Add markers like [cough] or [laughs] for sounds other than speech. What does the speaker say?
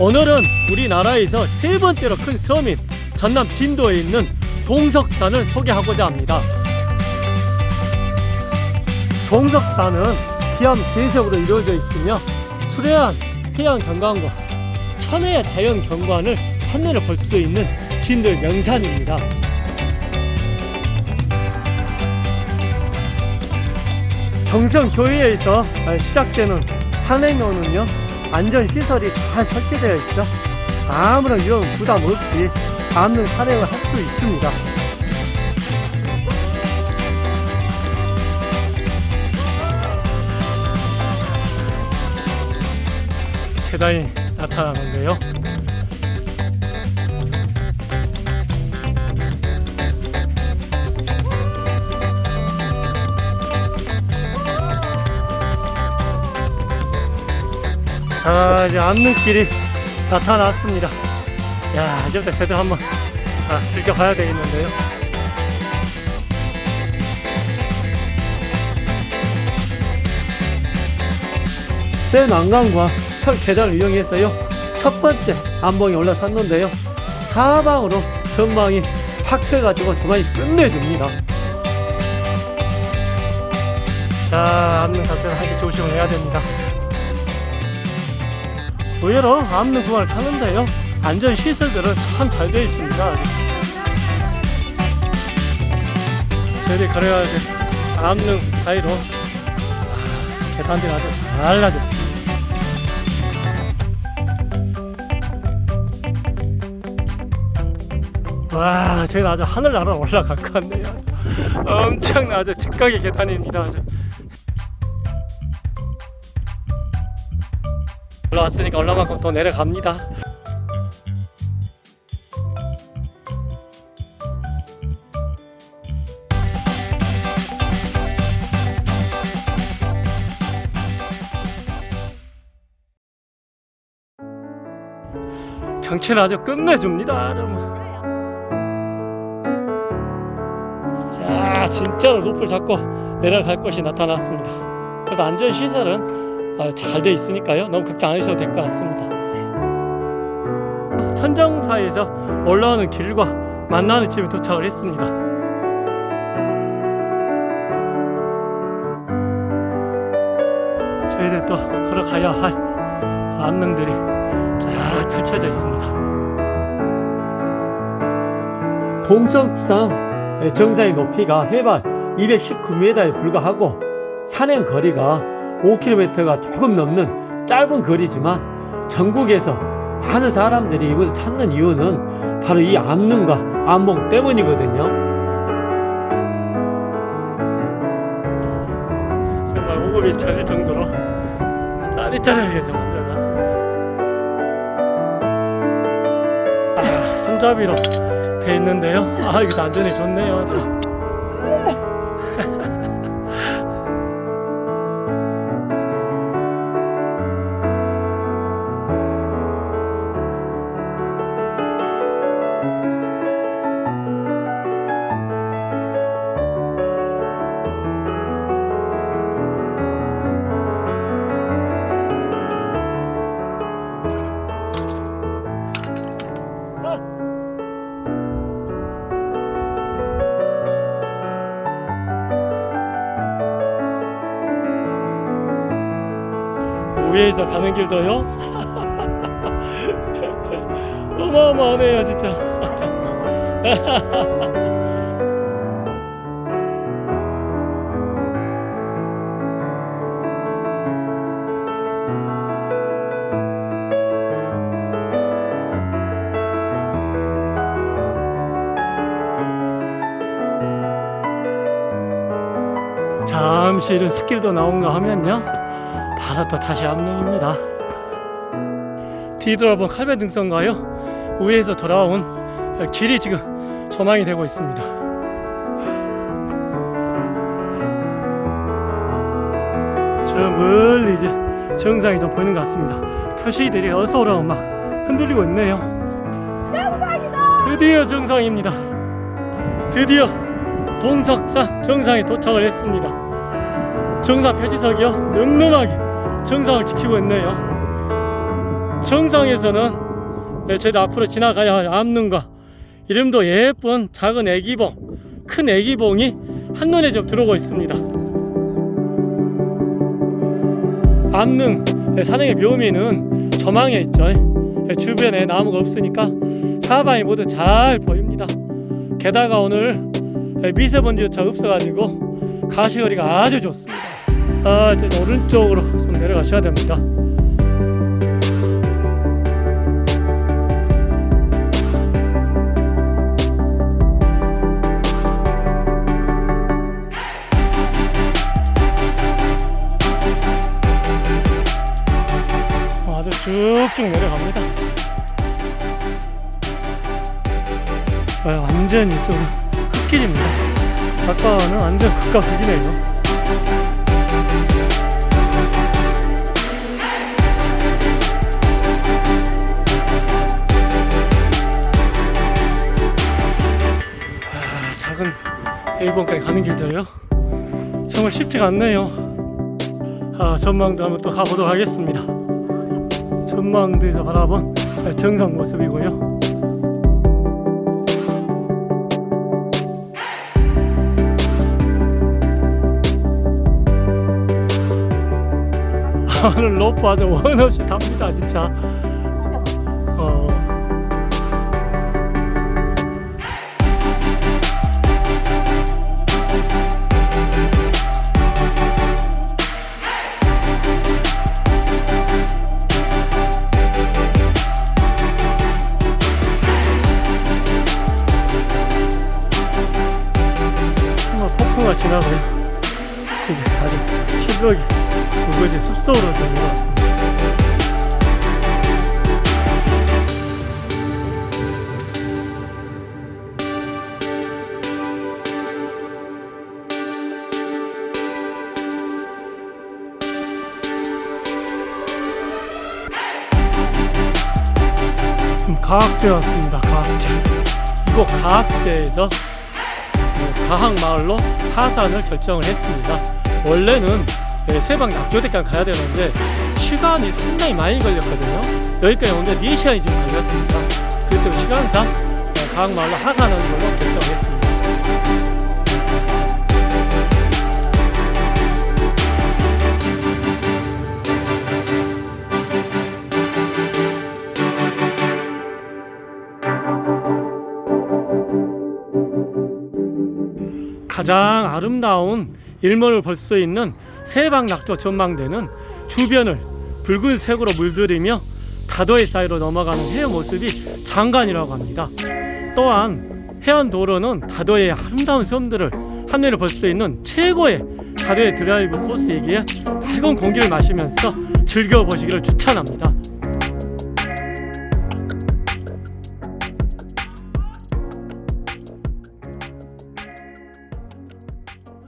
오늘은 우리나라에서 세 번째로 큰 섬인 전남 진도에 있는 동석산을 소개하고자 합니다. 동석산은 기암 계석으로 이루어져 있으며 수려한 해양 경관과 천혜의 자연 경관을 한눈에 볼 수 있는 진도의 명산입니다. 정성교회에서 시작되는 산행로는요 안전시설이 잘 설치되어 있어 아무런 위험 부담 없이 암는 산행을 할 수 있습니다. 계단이 나타나는데요 자 이제 암릉길이 나타났습니다. 야 이제부터 제대로 한번 아, 즐겨봐야 되겠는데요. 새 난간과 철 계단을 이용해서요 첫 번째 암봉에 올라섰는데요. 사방으로 전망이 확 펴가지고 전망이 끝내줍니다. 자 암릉 자체는 하기 조심을 해야 됩니다 의외로 암릉 구간을 타는데요. 안전 시설들은 참 잘 되어 있습니다. 저희들이 걸어야 될 암릉 사이로 아, 계단들이 아주 잘 나죠. 와 저희는 아주 하늘나라 올라갈 것 같네요. 엄청나 아주 직각의 계단입니다. 아주. 올라왔으니까 얼마만큼 더 내려갑니다. 경치는 아주 끝내줍니다 정말. 자 진짜로 높을 잡고 내려갈 곳이 나타났습니다. 그래도 안전시설은 잘 돼 있으니까요. 너무 걱정 안 하셔도 될 것 같습니다. 천정 사이에서 올라오는 길과 만나는 집에 도착을 했습니다. 저희들 또 걸어가야 할 암릉들이 쫙 펼쳐져 있습니다. 동석산 정상의 높이가 해발 219m에 불과하고 산행 거리가 5km가 조금 넘는 짧은 거리지만 전국에서 많은 사람들이 이곳을 찾는 이유는 바로 이 암릉과 암봉 때문이거든요. 정말 오급이 차릴 정도로 짜릿짜릿하게 좀 만들어놨습니다. 아, 손잡이로 돼 있는데요. 아 이거 안전이 좋네요. 아 주 위에서 가는 길도요? [laughs] 어마어마하네요 진짜. [laughs] 잠시 이런 숲길도 나온가 하면요 또 다시 암릉입니다. 뒤돌아본 칼배 등선과요? 우회에서 돌아온 길이 지금 전망이 되고 있습니다. 저 멀리 이제 정상이 좀 보이는 것 같습니다. 표시들이 어서오라고 막 흔들리고 있네요. 드디어 정상입니다. 드디어 동석산 정상에 도착을 했습니다. 정상 표지석이요. 늠름하게 정상을 지키고 있네요. 정상에서는 네, 저희도 앞으로 지나가야 할 암릉과 이름도 예쁜 작은 애기봉, 큰 애기봉이 한눈에 좀 들어오고 있습니다. 암릉 네, 산행의 묘미는 저망에 있죠. 네, 주변에 나무가 없으니까 사방이 모두 잘 보입니다. 게다가 오늘 네, 미세먼지조차 없어가지고 가시거리가 아주 좋습니다. 아, 이제 오른쪽으로 좀 내려가셔야 됩니다. 아주 쭉쭉 내려갑니다. 아, 완전히 좀 흙길입니다. 아까는 완전 극과 극이네요. 일본까지 가는 길들요. 정말 쉽지가 않네요. 아, 전망도 한번 또 가보도록 하겠습니다. 전망대에서 바라본 정상 모습이고요. 아, 오늘 로프 아주 원 없이 답니다, 진짜. 지나고요. 이제 아주 실록이 그것이 숲속으로. 지금 가학제 왔습니다. 가학제. 이곳 가학제에서 어, 가학마을로 하산을 결정을 했습니다. 원래는 예, 세방 낙조대까지 가야 되는데 시간이 상당히 많이 걸렸거든요. 여기까지 오는데 4시간이 좀 걸렸습니다. 때문에 시간상 예, 가학마을로 하산하는 걸로 결정했습니다. 가장 아름다운 일몰을 볼 수 있는 세방낙조 전망대는 주변을 붉은색으로 물들이며 다도해 사이로 넘어가는 해의 모습이 장관이라고 합니다. 또한 해안도로는 다도해의 아름다운 섬들을 한눈에 볼 수 있는 최고의 다도해 드라이브 코스이기에 맑은 공기를 마시면서 즐겨보시기를 추천합니다.